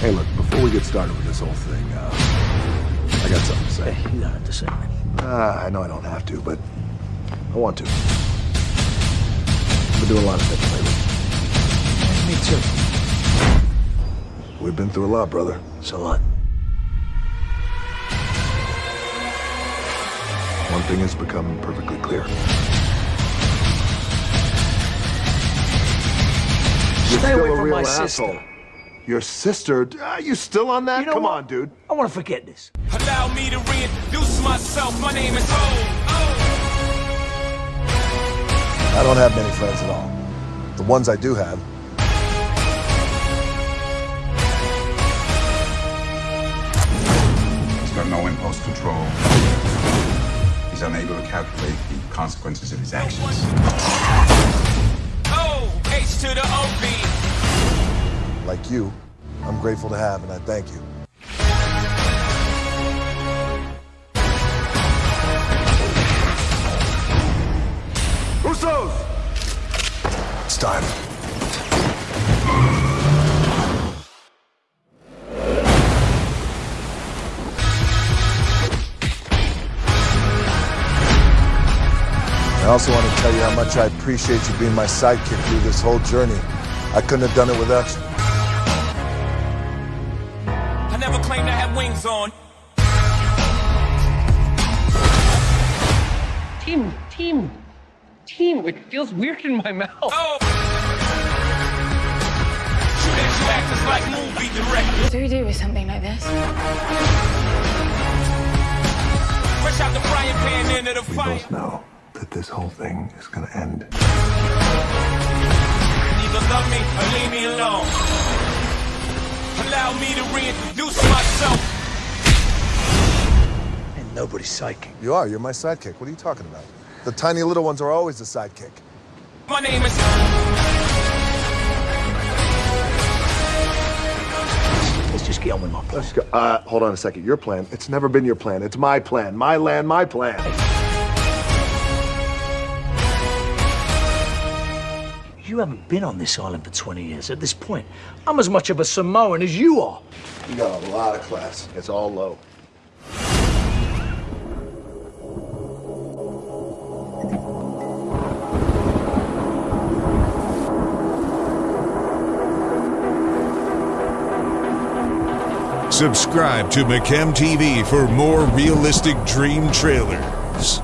Hey, look, before we get started with this whole thing, uh, I got something to say. Hey, you don't have to say it. Uh, I know I don't have to, but I want to. I've been doing a lot of thinking lately. Me too. We've been through a lot, brother. So what? One thing has become perfectly clear. You're Stay away from my asshole. sister. Your sister? Are you still on that? You know Come what? on, dude. I want to forget this. Allow me to reintroduce myself. My name is Hov. I don't have many friends at all. The ones I do have. He's got no impulse control. He's unable to calculate the consequences of his actions. Like you, I'm grateful to have, and I thank you. Usos! It's time. I also want to tell you how much I appreciate you being my sidekick through this whole journey. I couldn't have done it without you. I never claimed I had wings on. Team, team, team. It feels weird in my mouth. Oh. Shoot at you actors like movie directors. What do we do with something like this? Fresh out the frying pan into the We fire. both know that this whole thing is gonna end. Either love me or leave me alone. Allow me to reintroduce myself. And nobody's psychic. You are. You're my sidekick. What are you talking about? The tiny little ones are always the sidekick. My name is. Let's just get on with my plan. Let's go. Uh, hold on a second. Your plan. It's never been your plan. It's my plan. My land, my plan. You haven't been on this island for 20 years. At this point, I'm as much of a Samoan as you are. You got a lot of class. It's all low. Subscribe to McChem TV for more realistic dream trailers.